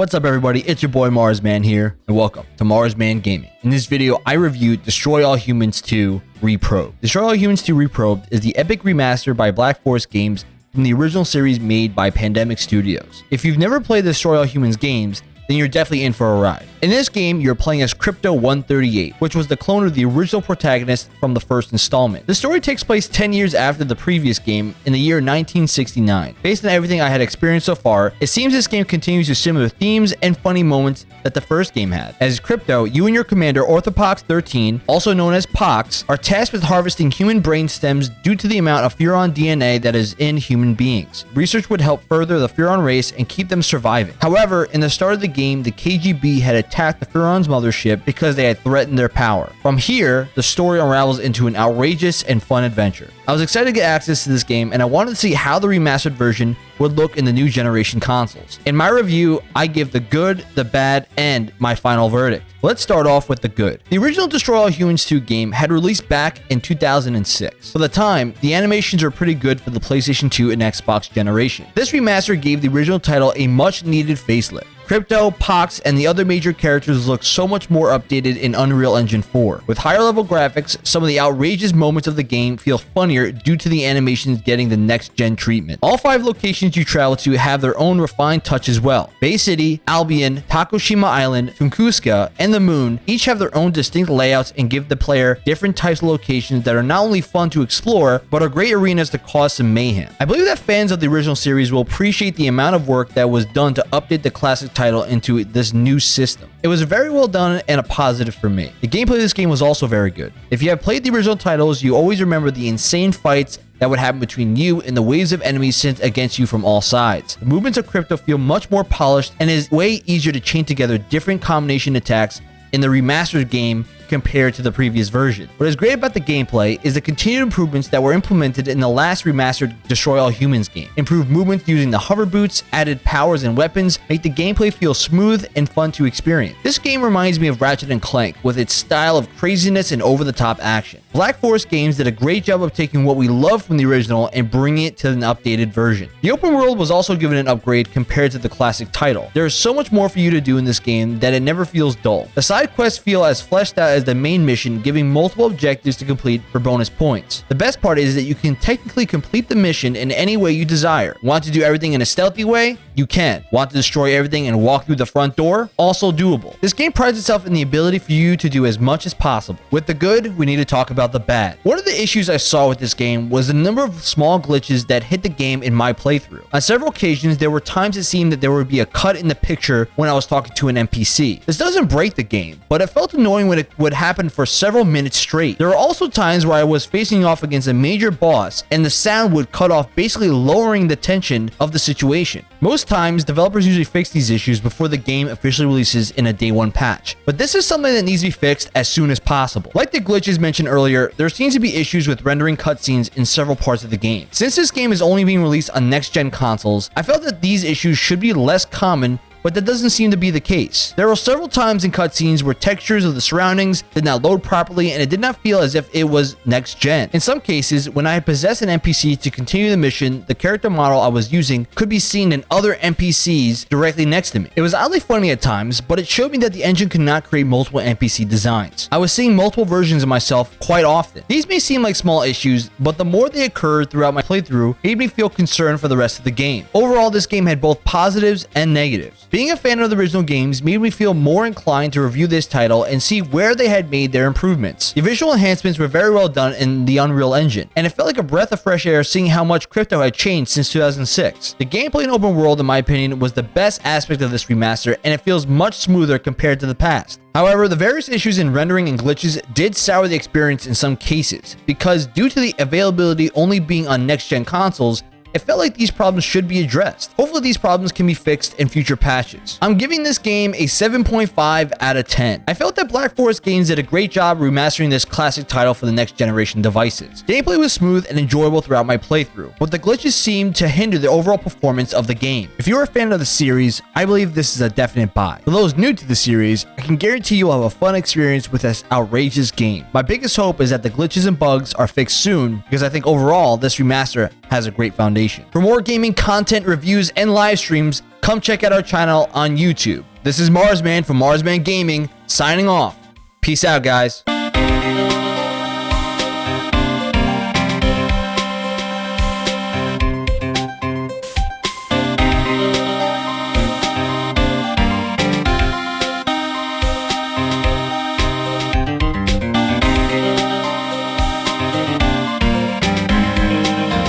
What's up everybody, it's your boy Marsman here, and welcome to Marsman Gaming. In this video, I review Destroy All Humans 2 Reprobed. Destroy All Humans 2 Reprobed is the epic remaster by Black Forest Games from the original series made by Pandemic Studios. If you've never played the Destroy All Humans games, then you're definitely in for a ride. In this game, you're playing as Crypto 138, which was the clone of the original protagonist from the first installment. The story takes place 10 years after the previous game in the year 1969. Based on everything I had experienced so far, it seems this game continues to similar themes and funny moments that the first game had. As Crypto, you and your commander Orthopox 13, also known as Pox, are tasked with harvesting human brain stems due to the amount of Furon DNA that is in human beings. Research would help further the Furon race and keep them surviving. However, in the start of the game, the KGB had attacked the Furon's mothership because they had threatened their power. From here, the story unravels into an outrageous and fun adventure. I was excited to get access to this game and I wanted to see how the remastered version would look in the new generation consoles. In my review, I give the good, the bad, and my final verdict. Let's start off with the good. The original Destroy All Humans 2 game had released back in 2006. For the time, the animations are pretty good for the PlayStation 2 and Xbox generation. This remaster gave the original title a much needed facelift. Crypto, Pox, and the other major characters look so much more updated in Unreal Engine 4. With higher level graphics, some of the outrageous moments of the game feel funnier due to the animations getting the next gen treatment. All five locations you travel to have their own refined touch as well. Bay City, Albion, Takoshima Island, Tunguska, and the Moon each have their own distinct layouts and give the player different types of locations that are not only fun to explore, but are great arenas to cause some mayhem. I believe that fans of the original series will appreciate the amount of work that was done to update the classic title into this new system. It was very well done and a positive for me. The gameplay of this game was also very good. If you have played the original titles, you always remember the insane fights that would happen between you and the waves of enemies sent against you from all sides. The movements of Crypto feel much more polished and is way easier to chain together different combination attacks in the remastered game compared to the previous version. What is great about the gameplay is the continued improvements that were implemented in the last remastered Destroy All Humans game. Improved movement using the hover boots, added powers and weapons, make the gameplay feel smooth and fun to experience. This game reminds me of Ratchet & Clank with its style of craziness and over-the-top action. Black Forest Games did a great job of taking what we love from the original and bringing it to an updated version. The open world was also given an upgrade compared to the classic title. There is so much more for you to do in this game that it never feels dull. The side quests feel as fleshed out as as the main mission, giving multiple objectives to complete for bonus points. The best part is that you can technically complete the mission in any way you desire. Want to do everything in a stealthy way? You can. Want to destroy everything and walk through the front door? Also doable. This game prides itself in the ability for you to do as much as possible. With the good, we need to talk about the bad. One of the issues I saw with this game was the number of small glitches that hit the game in my playthrough. On several occasions, there were times it seemed that there would be a cut in the picture when I was talking to an NPC. This doesn't break the game, but it felt annoying when it would would happen for several minutes straight. There are also times where I was facing off against a major boss and the sound would cut off basically lowering the tension of the situation. Most times, developers usually fix these issues before the game officially releases in a day one patch. But this is something that needs to be fixed as soon as possible. Like the glitches mentioned earlier, there seems to be issues with rendering cutscenes in several parts of the game. Since this game is only being released on next-gen consoles, I felt that these issues should be less common but that doesn't seem to be the case. There were several times in cutscenes where textures of the surroundings did not load properly and it did not feel as if it was next gen. In some cases, when I had possessed an NPC to continue the mission, the character model I was using could be seen in other NPCs directly next to me. It was oddly funny at times, but it showed me that the engine could not create multiple NPC designs. I was seeing multiple versions of myself quite often. These may seem like small issues, but the more they occurred throughout my playthrough made me feel concerned for the rest of the game. Overall, this game had both positives and negatives. Being a fan of the original games made me feel more inclined to review this title and see where they had made their improvements. The visual enhancements were very well done in the Unreal Engine, and it felt like a breath of fresh air seeing how much crypto had changed since 2006. The gameplay in open world, in my opinion, was the best aspect of this remaster, and it feels much smoother compared to the past. However, the various issues in rendering and glitches did sour the experience in some cases, because due to the availability only being on next-gen consoles, it felt like these problems should be addressed. Hopefully these problems can be fixed in future patches. I'm giving this game a 7.5 out of 10. I felt that Black Forest Games did a great job remastering this classic title for the next generation devices. Gameplay was smooth and enjoyable throughout my playthrough, but the glitches seemed to hinder the overall performance of the game. If you're a fan of the series, I believe this is a definite buy. For those new to the series, I can guarantee you'll have a fun experience with this outrageous game. My biggest hope is that the glitches and bugs are fixed soon because I think overall this remaster has a great foundation. For more gaming content, reviews, and live streams, come check out our channel on YouTube. This is Marsman from Marsman Gaming, signing off. Peace out, guys.